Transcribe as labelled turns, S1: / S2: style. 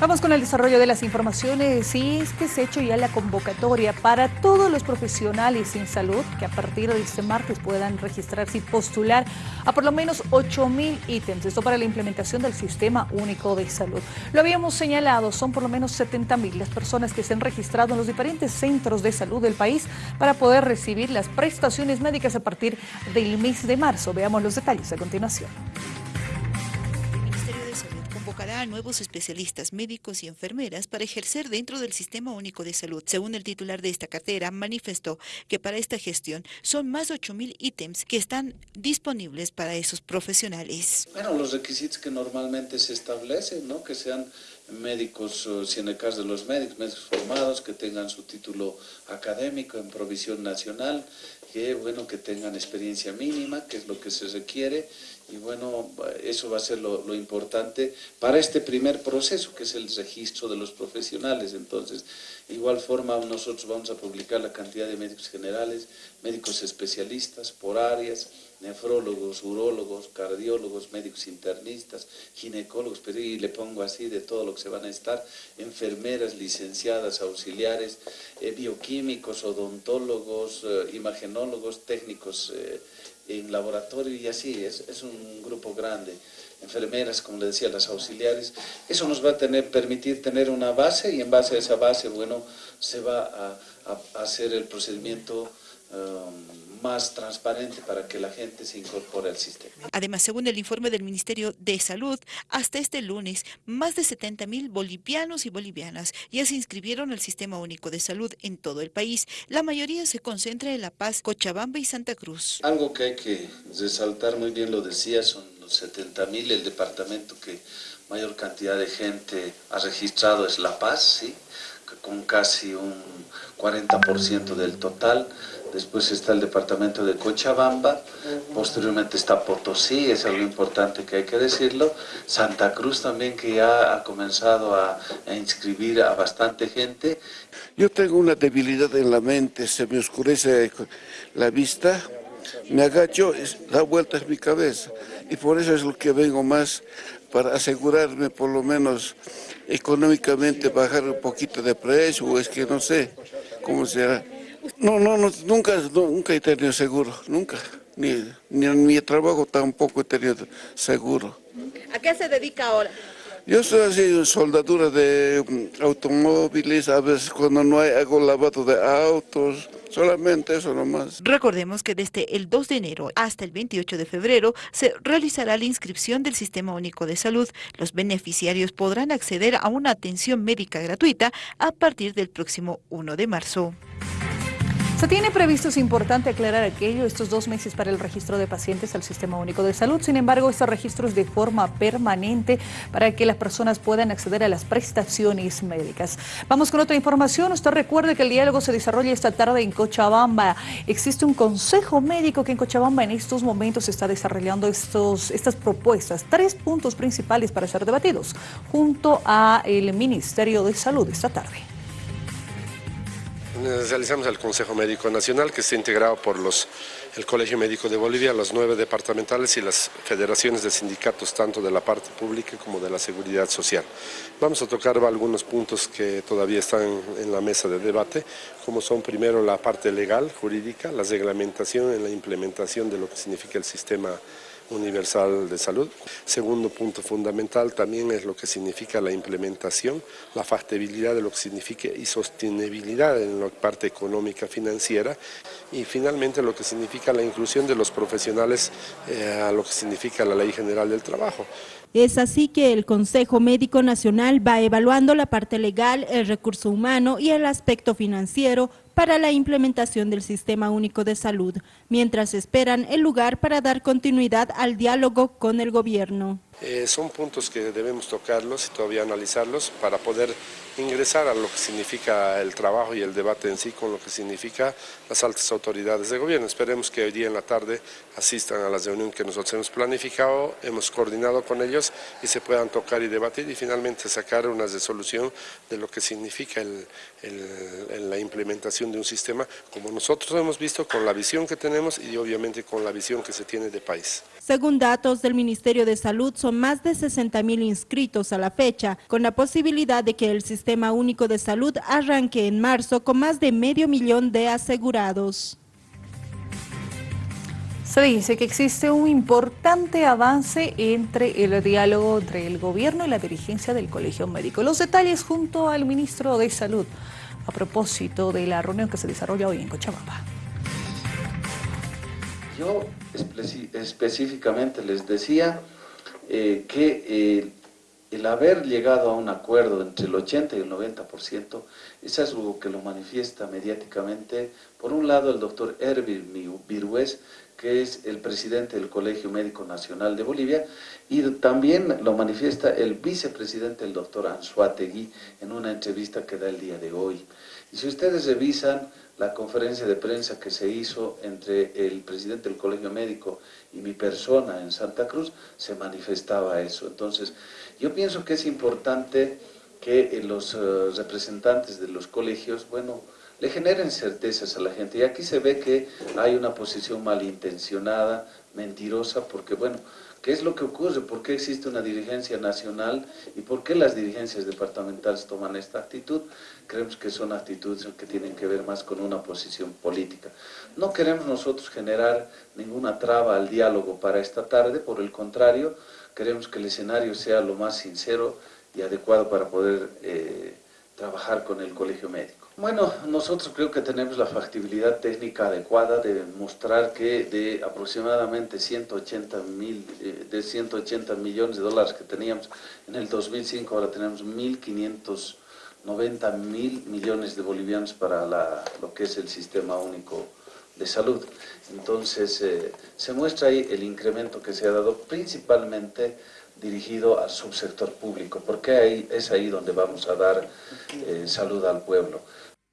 S1: Vamos con el desarrollo de las informaciones y es que se ha hecho ya la convocatoria para todos los profesionales en salud que a partir de este martes puedan registrarse y postular a por lo menos 8 mil ítems. Esto para la implementación del Sistema Único de Salud. Lo habíamos señalado, son por lo menos 70 mil las personas que se han registrado en los diferentes centros de salud del país para poder recibir las prestaciones médicas a partir del mes de marzo. Veamos los detalles a continuación
S2: convocará a nuevos especialistas médicos y enfermeras para ejercer dentro del Sistema Único de Salud. Según el titular de esta cartera, manifestó que para esta gestión son más de 8.000 ítems que están disponibles para esos profesionales.
S3: Bueno, los requisitos que normalmente se establecen, ¿no? que sean médicos, si en el caso de los médicos, médicos formados, que tengan su título académico en provisión nacional, que bueno, que tengan experiencia mínima, que es lo que se requiere, y bueno, eso va a ser lo, importante para este primer proceso, que es el registro de los profesionales. Entonces, igual forma nosotros vamos a publicar la cantidad de médicos generales, médicos especialistas por áreas, nefrólogos, urólogos, cardiólogos, médicos internistas, ginecólogos, pero y le pongo así de todo lo que se van a estar, enfermeras, licenciadas, auxiliares, eh, bioquímicos, odontólogos, eh, imagenólogos, técnicos eh, en laboratorio y así, es, es un grupo grande enfermeras, como le decía, las auxiliares. Eso nos va a tener, permitir tener una base y en base a esa base, bueno, se va a, a, hacer el procedimiento um, más transparente para que la gente se incorpore al sistema.
S2: Además, según el informe del Ministerio de Salud, hasta este lunes, más de 70 mil bolivianos y bolivianas ya se inscribieron al Sistema Único de Salud en todo el país. La mayoría se concentra en La Paz, Cochabamba y Santa Cruz.
S3: Algo que hay que resaltar, muy bien lo decía, son los 70 mil, el departamento que mayor cantidad de gente ha registrado es La Paz, ¿sí? con casi un 40% del total después está el departamento de Cochabamba, posteriormente está Potosí, es algo importante que hay que decirlo, Santa Cruz también que ya ha comenzado a, a inscribir a bastante gente.
S4: Yo tengo una debilidad en la mente, se me oscurece la vista, me agacho, da vueltas mi cabeza y por eso es lo que vengo más para asegurarme por lo menos económicamente bajar un poquito de precio, o es que no sé cómo será. No, no, no nunca, nunca he tenido seguro, nunca. Ni, ni en mi trabajo tampoco he tenido seguro.
S5: ¿A qué se dedica ahora?
S4: Yo estoy haciendo soldadura de mm, automóviles, a veces cuando no hay hago lavado de autos, solamente eso nomás.
S2: Recordemos que desde el 2 de enero hasta el 28 de febrero se realizará la inscripción del Sistema Único de Salud. Los beneficiarios podrán acceder a una atención médica gratuita a partir del próximo 1 de marzo.
S1: Se tiene previsto, es importante aclarar aquello, estos dos meses para el registro de pacientes al Sistema Único de Salud. Sin embargo, este registro es de forma permanente para que las personas puedan acceder a las prestaciones médicas. Vamos con otra información. Usted recuerde que el diálogo se desarrolla esta tarde en Cochabamba. Existe un consejo médico que en Cochabamba en estos momentos está desarrollando estos, estas propuestas. Tres puntos principales para ser debatidos junto al Ministerio de Salud esta tarde
S6: realizamos el Consejo Médico Nacional que está integrado por los, el Colegio Médico de Bolivia, los nueve departamentales y las federaciones de sindicatos tanto de la parte pública como de la seguridad social. Vamos a tocar algunos puntos que todavía están en la mesa de debate, como son primero la parte legal, jurídica, la reglamentación en la implementación de lo que significa el sistema universal de salud. Segundo punto fundamental también es lo que significa la implementación, la factibilidad de lo que significa y sostenibilidad en la parte económica financiera y finalmente lo que significa la inclusión de los profesionales eh, a lo que significa la Ley General del Trabajo.
S7: Es así que el Consejo Médico Nacional va evaluando la parte legal, el recurso humano y el aspecto financiero para la implementación del Sistema Único de Salud, mientras esperan el lugar para dar continuidad al diálogo con el gobierno.
S6: Eh, son puntos que debemos tocarlos y todavía analizarlos para poder ingresar a lo que significa el trabajo y el debate en sí con lo que significa las altas autoridades de gobierno. Esperemos que hoy día en la tarde asistan a la reunión que nosotros hemos planificado, hemos coordinado con ellos y se puedan tocar y debatir y finalmente sacar una resolución de lo que significa la implementación de un sistema como nosotros hemos visto con la visión que tenemos y obviamente con la visión que se tiene de país.
S7: Según datos del Ministerio de Salud, son son más de 60 mil inscritos a la fecha, con la posibilidad de que el Sistema Único de Salud arranque en marzo con más de medio millón de asegurados.
S1: Se dice que existe un importante avance entre el diálogo entre el gobierno y la dirigencia del Colegio Médico. Los detalles junto al ministro de Salud a propósito de la reunión que se desarrolla hoy en Cochabamba.
S3: Yo específicamente les decía eh, que eh, el haber llegado a un acuerdo entre el 80 y el 90%, es algo que lo manifiesta mediáticamente, por un lado el doctor Erbil Virués, que es el presidente del Colegio Médico Nacional de Bolivia, y también lo manifiesta el vicepresidente, el doctor Anzuategui, en una entrevista que da el día de hoy. Y si ustedes revisan la conferencia de prensa que se hizo entre el presidente del Colegio Médico y mi persona en Santa Cruz, se manifestaba eso. Entonces, yo pienso que es importante que los eh, representantes de los colegios, bueno, le generen certezas a la gente. Y aquí se ve que hay una posición malintencionada, mentirosa, porque bueno, ¿qué es lo que ocurre? ¿Por qué existe una dirigencia nacional y por qué las dirigencias departamentales toman esta actitud? Creemos que son actitudes que tienen que ver más con una posición política. No queremos nosotros generar ninguna traba al diálogo para esta tarde, por el contrario, queremos que el escenario sea lo más sincero y adecuado para poder eh, trabajar con el colegio médico. Bueno, nosotros creo que tenemos la factibilidad técnica adecuada de mostrar que de aproximadamente 180, mil, eh, de 180 millones de dólares que teníamos en el 2005, ahora tenemos 1.590 mil millones de bolivianos para lo que es el sistema único de salud. Entonces, eh, se muestra ahí el incremento que se ha dado principalmente dirigido al subsector público, porque ahí, es ahí donde vamos a dar eh, salud al pueblo.